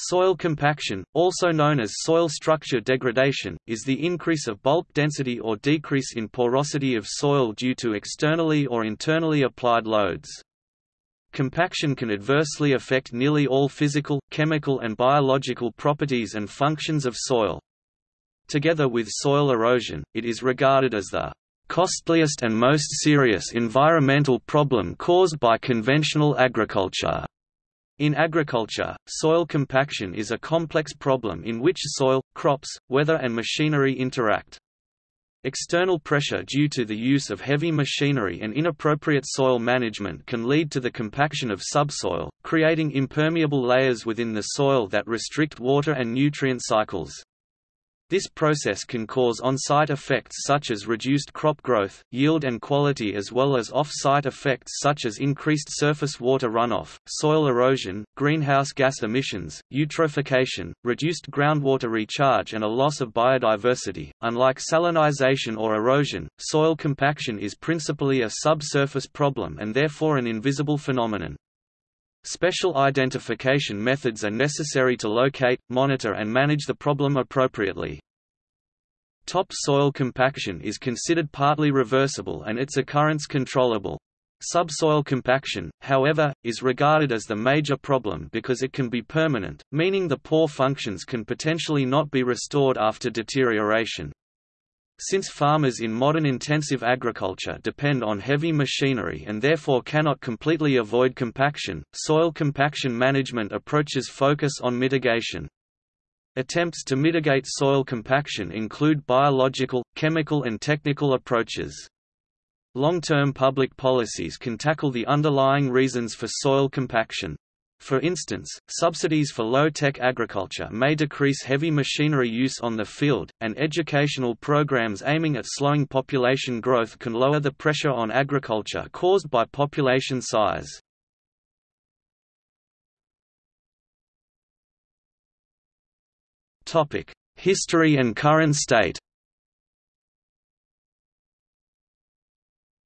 Soil compaction, also known as soil structure degradation, is the increase of bulk density or decrease in porosity of soil due to externally or internally applied loads. Compaction can adversely affect nearly all physical, chemical and biological properties and functions of soil. Together with soil erosion, it is regarded as the costliest and most serious environmental problem caused by conventional agriculture. In agriculture, soil compaction is a complex problem in which soil, crops, weather and machinery interact. External pressure due to the use of heavy machinery and inappropriate soil management can lead to the compaction of subsoil, creating impermeable layers within the soil that restrict water and nutrient cycles. This process can cause on-site effects such as reduced crop growth, yield and quality as well as off-site effects such as increased surface water runoff, soil erosion, greenhouse gas emissions, eutrophication, reduced groundwater recharge and a loss of biodiversity. Unlike salinization or erosion, soil compaction is principally a subsurface problem and therefore an invisible phenomenon. Special identification methods are necessary to locate, monitor and manage the problem appropriately. Top soil compaction is considered partly reversible and its occurrence controllable. Subsoil compaction, however, is regarded as the major problem because it can be permanent, meaning the poor functions can potentially not be restored after deterioration. Since farmers in modern intensive agriculture depend on heavy machinery and therefore cannot completely avoid compaction, soil compaction management approaches focus on mitigation. Attempts to mitigate soil compaction include biological, chemical and technical approaches. Long-term public policies can tackle the underlying reasons for soil compaction. For instance, subsidies for low-tech agriculture may decrease heavy machinery use on the field, and educational programs aiming at slowing population growth can lower the pressure on agriculture caused by population size. History and current state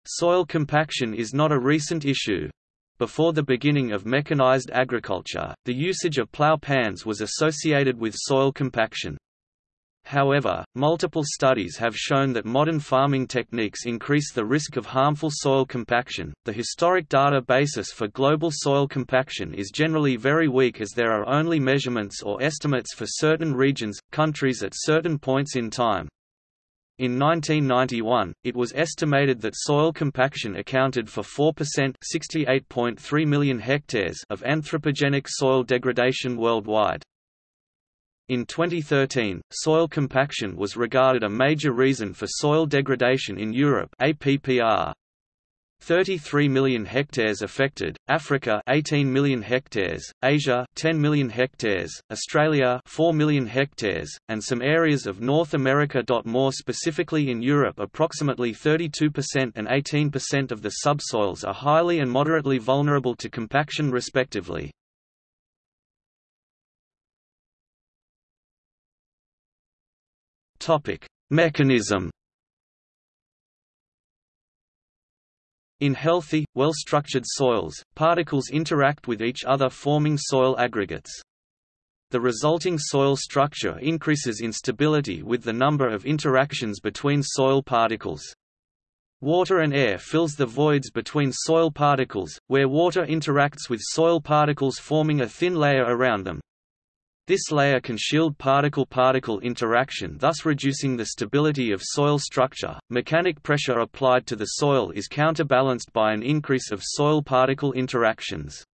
Soil compaction is not a recent issue. Before the beginning of mechanized agriculture, the usage of plow pans was associated with soil compaction. However, multiple studies have shown that modern farming techniques increase the risk of harmful soil compaction. The historic data basis for global soil compaction is generally very weak as there are only measurements or estimates for certain regions, countries at certain points in time. In 1991, it was estimated that soil compaction accounted for 4% (68.3 million hectares) of anthropogenic soil degradation worldwide. In 2013, soil compaction was regarded a major reason for soil degradation in Europe APPR. 33 million hectares affected, Africa 18 million hectares, Asia 10 million hectares, Australia 4 million hectares, and some areas of North America. More specifically in Europe approximately 32% and 18% of the subsoils are highly and moderately vulnerable to compaction respectively. Mechanism In healthy, well-structured soils, particles interact with each other forming soil aggregates. The resulting soil structure increases in stability with the number of interactions between soil particles. Water and air fills the voids between soil particles, where water interacts with soil particles forming a thin layer around them. This layer can shield particle-particle interaction thus reducing the stability of soil structure. Mechanic pressure applied to the soil is counterbalanced by an increase of soil particle interactions.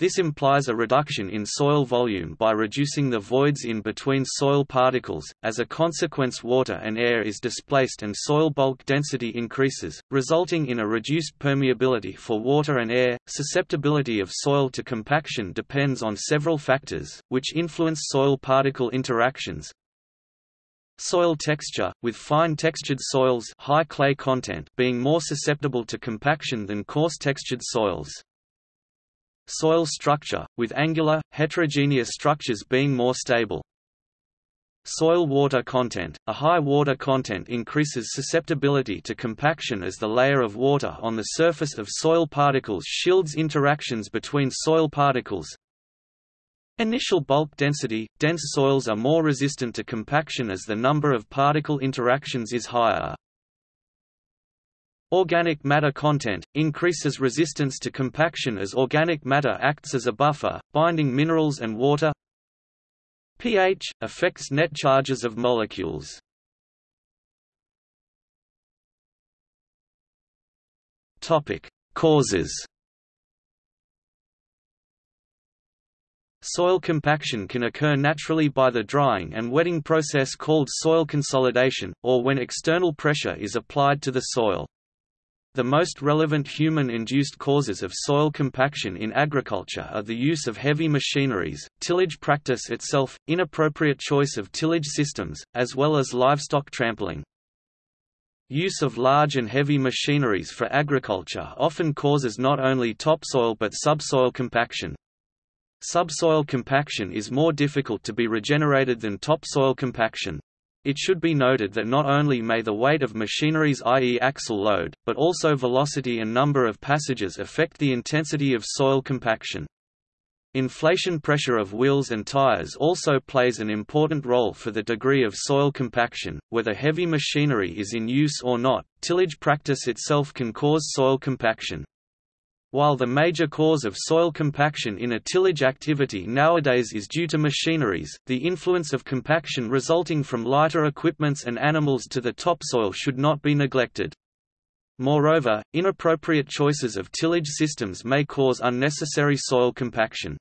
This implies a reduction in soil volume by reducing the voids in between soil particles, as a consequence water and air is displaced and soil bulk density increases, resulting in a reduced permeability for water and air. Susceptibility of soil to compaction depends on several factors, which influence soil particle interactions, Soil texture, with fine textured soils high clay content being more susceptible to compaction than coarse textured soils. Soil structure, with angular, heterogeneous structures being more stable. Soil water content – A high water content increases susceptibility to compaction as the layer of water on the surface of soil particles shields interactions between soil particles. Initial bulk density – Dense soils are more resistant to compaction as the number of particle interactions is higher. Organic matter content – increases resistance to compaction as organic matter acts as a buffer, binding minerals and water pH – affects net charges of molecules. Topic: Causes Soil compaction can occur naturally by the drying and wetting process called soil consolidation, or when external pressure is applied to the soil. The most relevant human-induced causes of soil compaction in agriculture are the use of heavy machineries, tillage practice itself, inappropriate choice of tillage systems, as well as livestock trampling. Use of large and heavy machineries for agriculture often causes not only topsoil but subsoil compaction. Subsoil compaction is more difficult to be regenerated than topsoil compaction. It should be noted that not only may the weight of machineries i.e. axle load, but also velocity and number of passages affect the intensity of soil compaction. Inflation pressure of wheels and tires also plays an important role for the degree of soil compaction, whether heavy machinery is in use or not, tillage practice itself can cause soil compaction. While the major cause of soil compaction in a tillage activity nowadays is due to machineries, the influence of compaction resulting from lighter equipments and animals to the topsoil should not be neglected. Moreover, inappropriate choices of tillage systems may cause unnecessary soil compaction.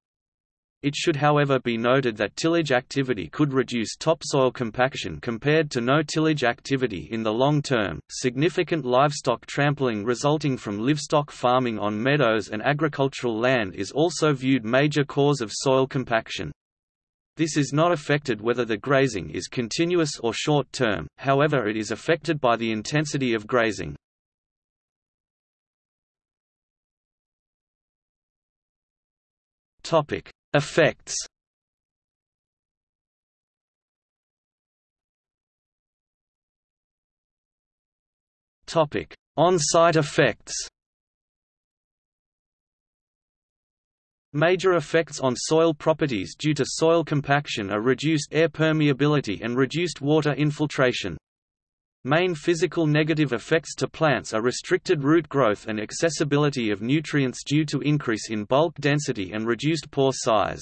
It should however be noted that tillage activity could reduce topsoil compaction compared to no tillage activity in the long term. Significant livestock trampling resulting from livestock farming on meadows and agricultural land is also viewed major cause of soil compaction. This is not affected whether the grazing is continuous or short term, however it is affected by the intensity of grazing. Topic: Effects Topic: On-site effects. Major effects on soil properties due to soil compaction are reduced air permeability and reduced water infiltration. Main physical negative effects to plants are restricted root growth and accessibility of nutrients due to increase in bulk density and reduced pore size.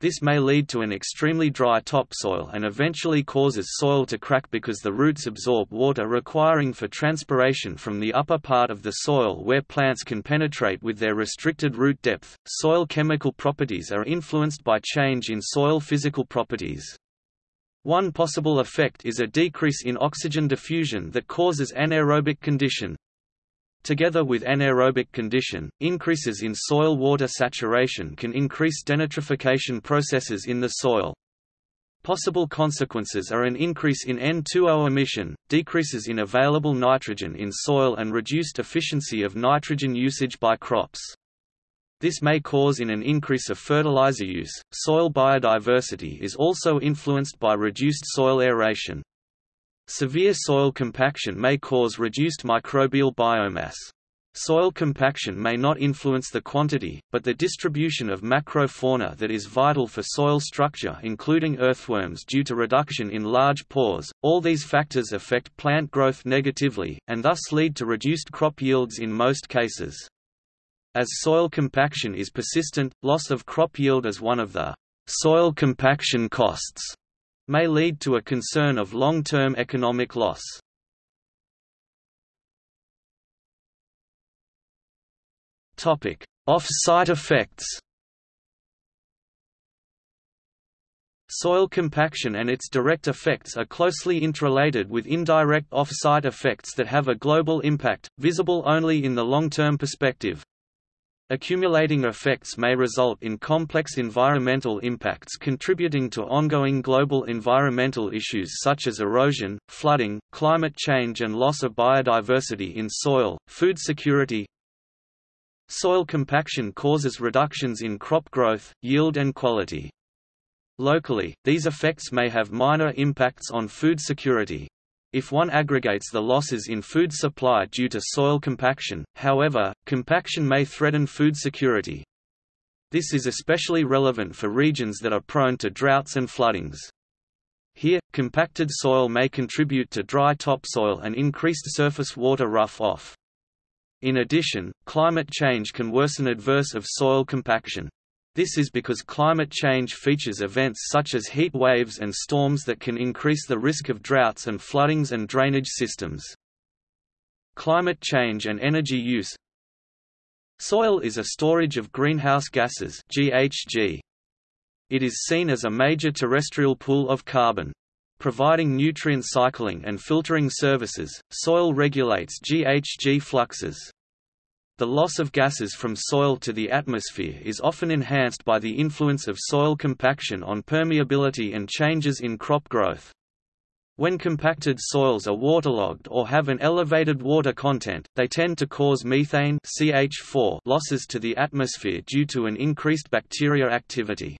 This may lead to an extremely dry topsoil and eventually causes soil to crack because the roots absorb water requiring for transpiration from the upper part of the soil where plants can penetrate with their restricted root depth. Soil chemical properties are influenced by change in soil physical properties. One possible effect is a decrease in oxygen diffusion that causes anaerobic condition. Together with anaerobic condition, increases in soil water saturation can increase denitrification processes in the soil. Possible consequences are an increase in N2O emission, decreases in available nitrogen in soil and reduced efficiency of nitrogen usage by crops. This may cause in an increase of fertilizer use. Soil biodiversity is also influenced by reduced soil aeration. Severe soil compaction may cause reduced microbial biomass. Soil compaction may not influence the quantity, but the distribution of macrofauna that is vital for soil structure including earthworms due to reduction in large pores. All these factors affect plant growth negatively, and thus lead to reduced crop yields in most cases. As soil compaction is persistent, loss of crop yield as one of the soil compaction costs may lead to a concern of long-term economic loss. Off-site effects. Soil compaction and its direct effects are closely interrelated with indirect off-site effects that have a global impact, visible only in the long-term perspective. Accumulating effects may result in complex environmental impacts contributing to ongoing global environmental issues such as erosion, flooding, climate change and loss of biodiversity in soil, food security. Soil compaction causes reductions in crop growth, yield and quality. Locally, these effects may have minor impacts on food security. If one aggregates the losses in food supply due to soil compaction, however, compaction may threaten food security. This is especially relevant for regions that are prone to droughts and floodings. Here, compacted soil may contribute to dry topsoil and increased surface water runoff. In addition, climate change can worsen adverse of soil compaction. This is because climate change features events such as heat waves and storms that can increase the risk of droughts and floodings and drainage systems. Climate change and energy use Soil is a storage of greenhouse gases GHG. It is seen as a major terrestrial pool of carbon. Providing nutrient cycling and filtering services, soil regulates GHG fluxes. The loss of gases from soil to the atmosphere is often enhanced by the influence of soil compaction on permeability and changes in crop growth. When compacted soils are waterlogged or have an elevated water content, they tend to cause methane CH4 losses to the atmosphere due to an increased bacteria activity.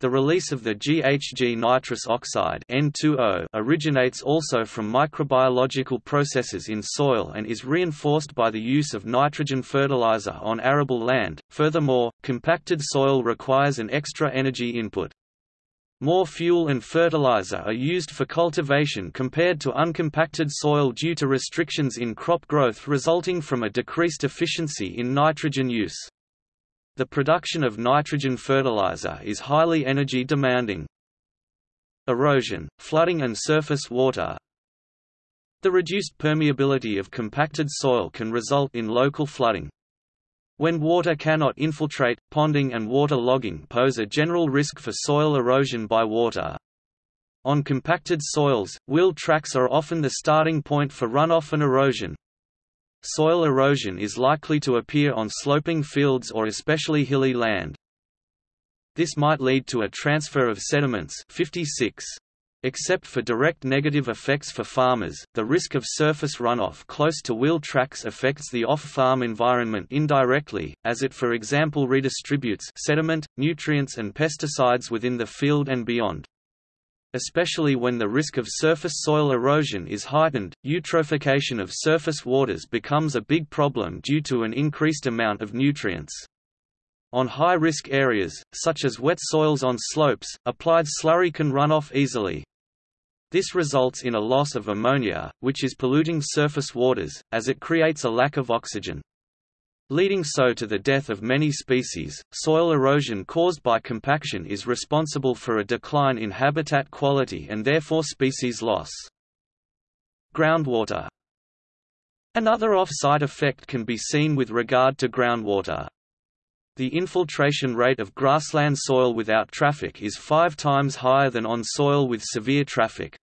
The release of the GHG nitrous oxide N2O originates also from microbiological processes in soil and is reinforced by the use of nitrogen fertilizer on arable land. Furthermore, compacted soil requires an extra energy input. More fuel and fertilizer are used for cultivation compared to uncompacted soil due to restrictions in crop growth resulting from a decreased efficiency in nitrogen use. The production of nitrogen fertilizer is highly energy demanding. Erosion, flooding and surface water The reduced permeability of compacted soil can result in local flooding. When water cannot infiltrate, ponding and water logging pose a general risk for soil erosion by water. On compacted soils, wheel tracks are often the starting point for runoff and erosion. Soil erosion is likely to appear on sloping fields or especially hilly land. This might lead to a transfer of sediments 56. Except for direct negative effects for farmers, the risk of surface runoff close to wheel tracks affects the off-farm environment indirectly, as it for example redistributes sediment, nutrients and pesticides within the field and beyond. Especially when the risk of surface soil erosion is heightened, eutrophication of surface waters becomes a big problem due to an increased amount of nutrients. On high-risk areas, such as wet soils on slopes, applied slurry can run off easily. This results in a loss of ammonia, which is polluting surface waters, as it creates a lack of oxygen. Leading so to the death of many species, soil erosion caused by compaction is responsible for a decline in habitat quality and therefore species loss. Groundwater Another off-site effect can be seen with regard to groundwater. The infiltration rate of grassland soil without traffic is five times higher than on soil with severe traffic.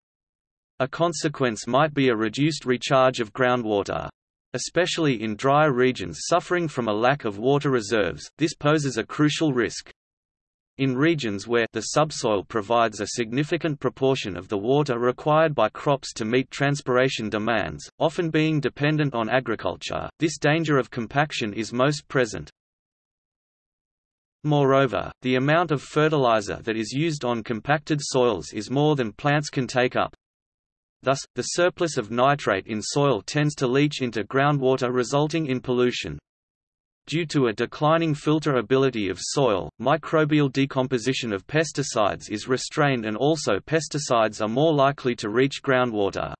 A consequence might be a reduced recharge of groundwater. Especially in dry regions suffering from a lack of water reserves, this poses a crucial risk. In regions where the subsoil provides a significant proportion of the water required by crops to meet transpiration demands, often being dependent on agriculture, this danger of compaction is most present. Moreover, the amount of fertilizer that is used on compacted soils is more than plants can take up. Thus, the surplus of nitrate in soil tends to leach into groundwater resulting in pollution. Due to a declining filter ability of soil, microbial decomposition of pesticides is restrained and also pesticides are more likely to reach groundwater.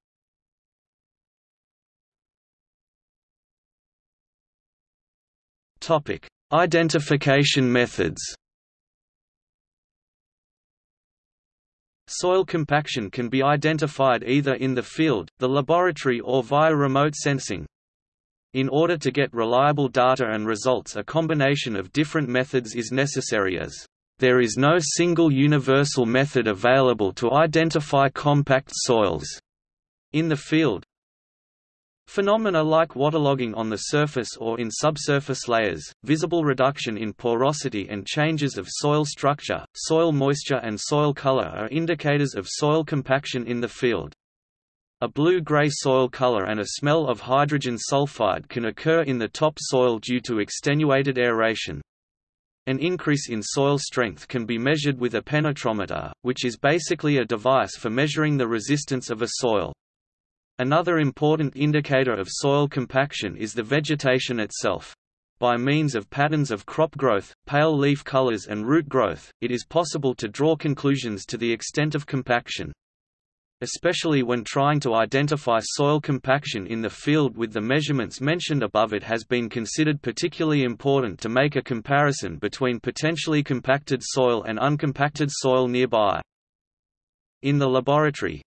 Identification methods Soil compaction can be identified either in the field, the laboratory or via remote sensing. In order to get reliable data and results a combination of different methods is necessary as there is no single universal method available to identify compact soils. In the field, Phenomena like waterlogging on the surface or in subsurface layers, visible reduction in porosity and changes of soil structure, soil moisture and soil color are indicators of soil compaction in the field. A blue-gray soil color and a smell of hydrogen sulfide can occur in the top soil due to extenuated aeration. An increase in soil strength can be measured with a penetrometer, which is basically a device for measuring the resistance of a soil. Another important indicator of soil compaction is the vegetation itself. By means of patterns of crop growth, pale leaf colors and root growth, it is possible to draw conclusions to the extent of compaction. Especially when trying to identify soil compaction in the field with the measurements mentioned above it has been considered particularly important to make a comparison between potentially compacted soil and uncompacted soil nearby. In the laboratory,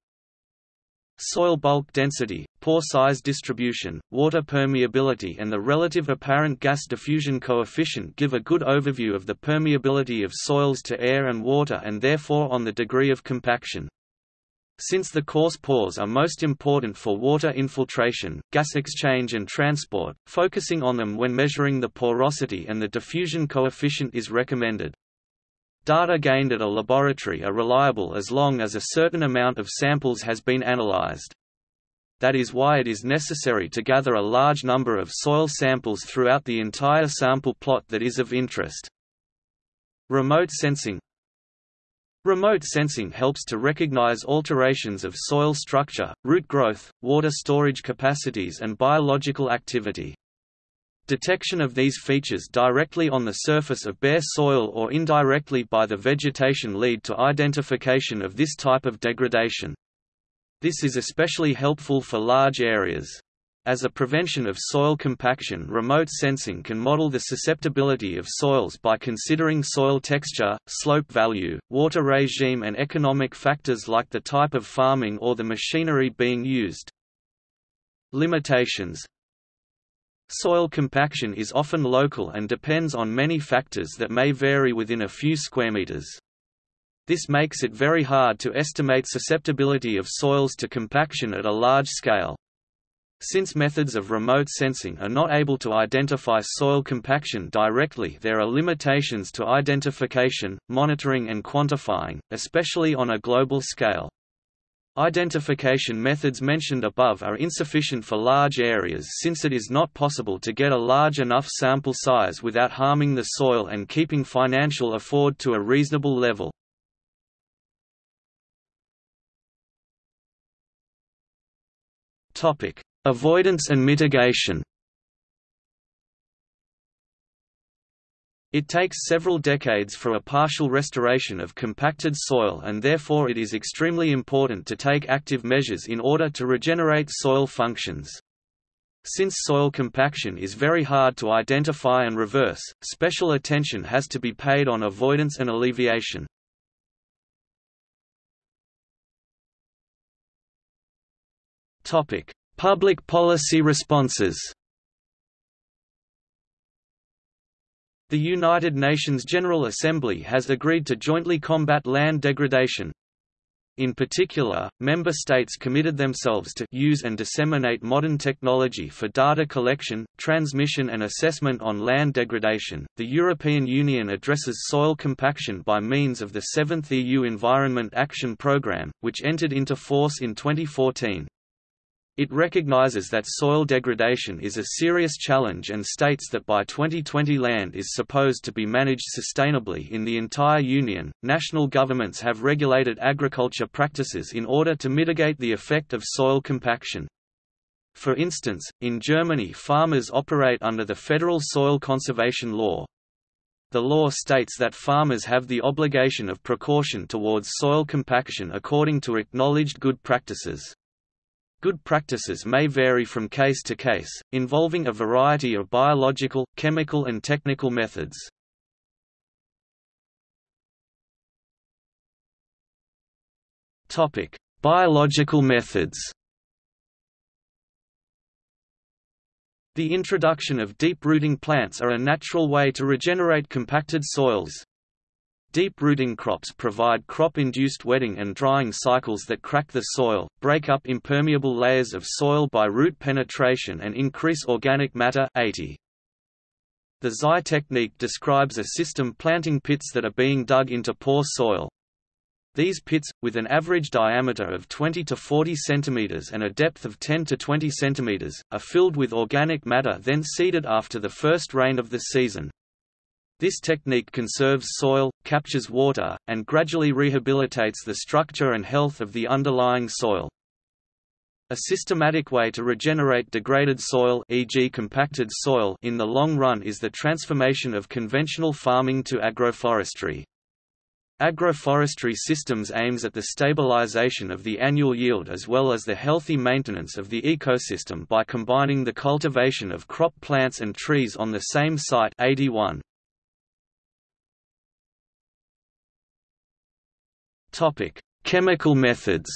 Soil bulk density, pore size distribution, water permeability and the relative apparent gas diffusion coefficient give a good overview of the permeability of soils to air and water and therefore on the degree of compaction. Since the coarse pores are most important for water infiltration, gas exchange and transport, focusing on them when measuring the porosity and the diffusion coefficient is recommended. Data gained at a laboratory are reliable as long as a certain amount of samples has been analyzed. That is why it is necessary to gather a large number of soil samples throughout the entire sample plot that is of interest. Remote sensing Remote sensing helps to recognize alterations of soil structure, root growth, water storage capacities and biological activity. Detection of these features directly on the surface of bare soil or indirectly by the vegetation lead to identification of this type of degradation. This is especially helpful for large areas. As a prevention of soil compaction remote sensing can model the susceptibility of soils by considering soil texture, slope value, water regime and economic factors like the type of farming or the machinery being used. Limitations Soil compaction is often local and depends on many factors that may vary within a few square meters. This makes it very hard to estimate susceptibility of soils to compaction at a large scale. Since methods of remote sensing are not able to identify soil compaction directly there are limitations to identification, monitoring and quantifying, especially on a global scale. Identification methods mentioned above are insufficient for large areas since it is not possible to get a large enough sample size without harming the soil and keeping financial afford to a reasonable level. Avoidance and mitigation It takes several decades for a partial restoration of compacted soil and therefore it is extremely important to take active measures in order to regenerate soil functions. Since soil compaction is very hard to identify and reverse, special attention has to be paid on avoidance and alleviation. Public policy responses The United Nations General Assembly has agreed to jointly combat land degradation. In particular, member states committed themselves to use and disseminate modern technology for data collection, transmission and assessment on land degradation. The European Union addresses soil compaction by means of the 7th EU Environment Action Programme, which entered into force in 2014. It recognizes that soil degradation is a serious challenge and states that by 2020 land is supposed to be managed sustainably in the entire Union. National governments have regulated agriculture practices in order to mitigate the effect of soil compaction. For instance, in Germany farmers operate under the Federal Soil Conservation Law. The law states that farmers have the obligation of precaution towards soil compaction according to acknowledged good practices. Good practices may vary from case to case, involving a variety of biological, chemical and technical methods. Topic: Biological methods. The introduction of deep-rooting plants are a natural way to regenerate compacted soils. Deep-rooting crops provide crop-induced wetting and drying cycles that crack the soil, break up impermeable layers of soil by root penetration and increase organic matter 80. The Zai technique describes a system planting pits that are being dug into poor soil. These pits, with an average diameter of 20 to 40 cm and a depth of 10 to 20 cm, are filled with organic matter then seeded after the first rain of the season. This technique conserves soil, captures water, and gradually rehabilitates the structure and health of the underlying soil. A systematic way to regenerate degraded soil e.g. compacted soil in the long run is the transformation of conventional farming to agroforestry. Agroforestry systems aims at the stabilization of the annual yield as well as the healthy maintenance of the ecosystem by combining the cultivation of crop plants and trees on the same site 81. Chemical methods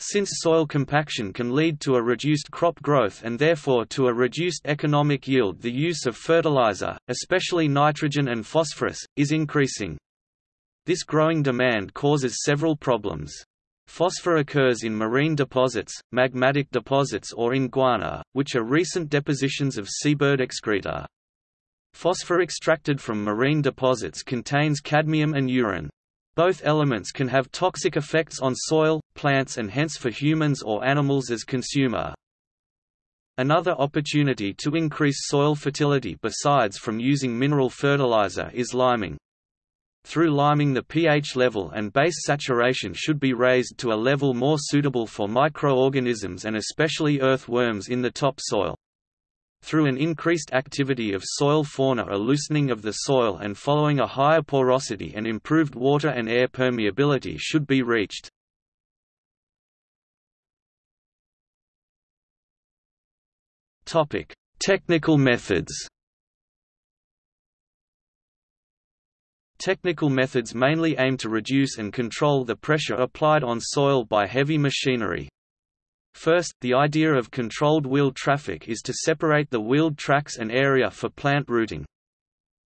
Since soil compaction can lead to a reduced crop growth and therefore to a reduced economic yield the use of fertilizer, especially nitrogen and phosphorus, is increasing. This growing demand causes several problems. Phosphor occurs in marine deposits, magmatic deposits or in guano, which are recent depositions of seabird excreta. Phosphor extracted from marine deposits contains cadmium and urine. Both elements can have toxic effects on soil, plants and hence for humans or animals as consumer. Another opportunity to increase soil fertility besides from using mineral fertilizer is liming. Through liming the pH level and base saturation should be raised to a level more suitable for microorganisms and especially earthworms in the topsoil. Through an increased activity of soil fauna a loosening of the soil and following a higher porosity and improved water and air permeability should be reached. Technical methods Technical methods mainly aim to reduce and control the pressure applied on soil by heavy machinery. First, the idea of controlled wheeled traffic is to separate the wheeled tracks and area for plant rooting.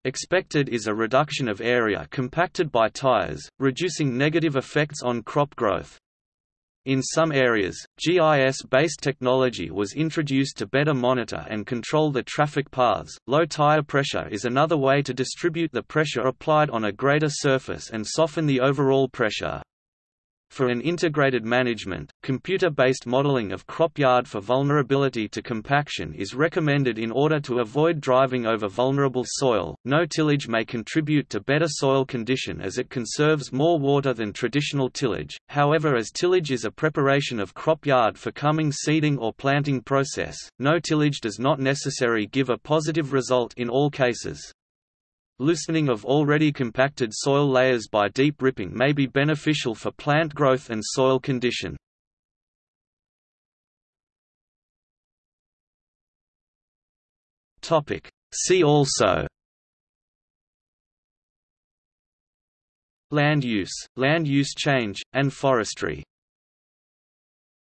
Expected is a reduction of area compacted by tires, reducing negative effects on crop growth. In some areas, GIS-based technology was introduced to better monitor and control the traffic paths. Low tire pressure is another way to distribute the pressure applied on a greater surface and soften the overall pressure. For an integrated management, computer-based modeling of crop yard for vulnerability to compaction is recommended in order to avoid driving over vulnerable soil. No tillage may contribute to better soil condition as it conserves more water than traditional tillage. However, as tillage is a preparation of crop yard for coming seeding or planting process, no tillage does not necessarily give a positive result in all cases. Loosening of already compacted soil layers by deep ripping may be beneficial for plant growth and soil condition. See also. Land use, land use change, and forestry